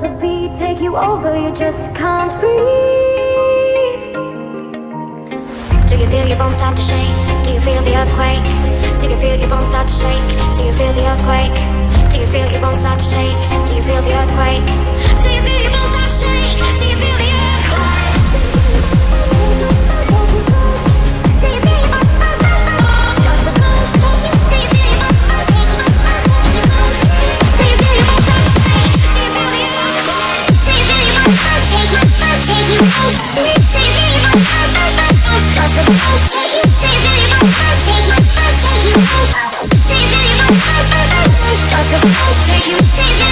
take you over, you just can't breathe. Do you feel your bones start to shake? Do you feel the earthquake? Do you feel your bones start to shake? Do you feel the earthquake? Do you feel your bones start to shake? Do you feel Take you, take you.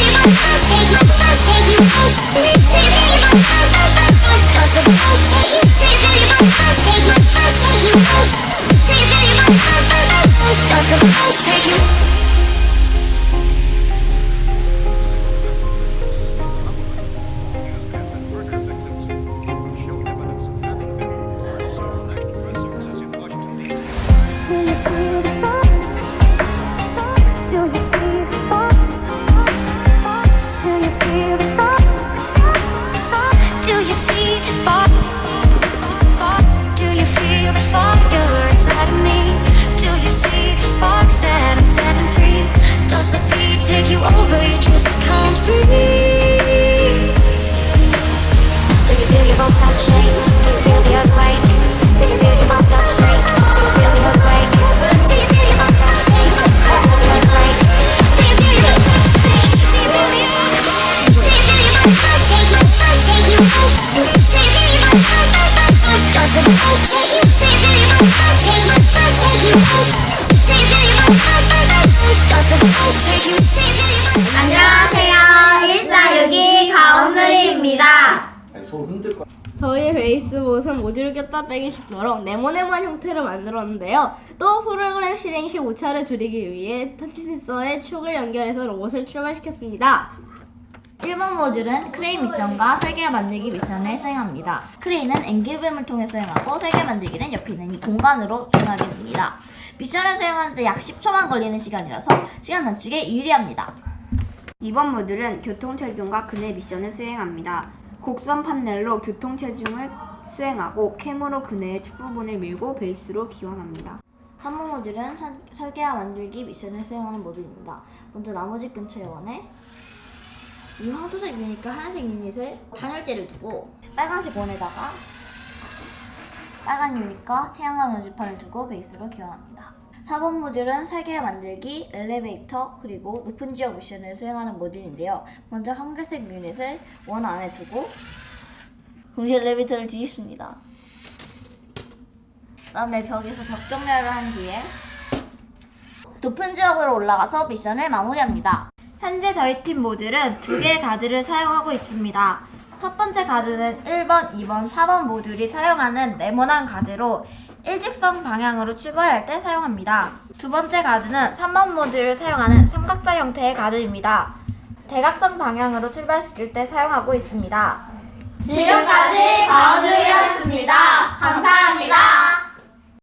You see the spark? 안녕하세요. 1462 가온누리입니다. 손 흔들 거. 저희 베이스 모습 모듈을 꼈다 빼기 쉽도록 네모네모한 형태로 만들었는데요. 또 프로그램 실행 시 오차를 줄이기 위해 터치 센서에 축을 연결해서 로봇을 출발시켰습니다. 1번 모듈은 크레인 미션과 설계 만들기 미션을 수행합니다. 크레인은 angle beam을 통해 수행하고 설계 만들기는 옆에 있는 이 공간으로 수행하게 됩니다. 미션을 수행하는데 약 10초만 걸리는 시간이라서 시간 단축에 유리합니다. 2번 모듈은 교통체중과 그네 미션을 수행합니다. 곡선 판넬로 교통체중을 수행하고 캠으로 그네의 축 부분을 밀고 베이스로 기원합니다. 3번 모듈은 선- 설계와 만들기 미션을 수행하는 모듈입니다. 먼저 나머지 근처 요원에 이 황토색 유닛과 하얀색 유닛을 단열재를 두고 빨간색 원에다가 빨간 유닛과 태양광 전지판을 두고 베이스로 기원합니다. 4번 모듈은 설계와 만들기, 엘리베이터, 그리고 높은 지역 미션을 수행하는 모듈인데요. 먼저 황금색 유닛을 원 안에 두고 동시에 엘리베이터를 뒤집습니다. 그 다음에 벽에서 벽 정렬을 한 뒤에 높은 지역으로 올라가서 미션을 마무리합니다. 현재 저희 팀 모듈은 두 개의 가드를 사용하고 있습니다. 첫 번째 가드는 1번, 2번, 4번 모듈이 사용하는 네모난 가드로 일직선 방향으로 출발할 때 사용합니다. 두 번째 가드는 3번 모듈을 사용하는 삼각자 형태의 가드입니다. 대각선 방향으로 출발시킬 때 사용하고 있습니다. 지금까지 가온누리였습니다. 감사합니다.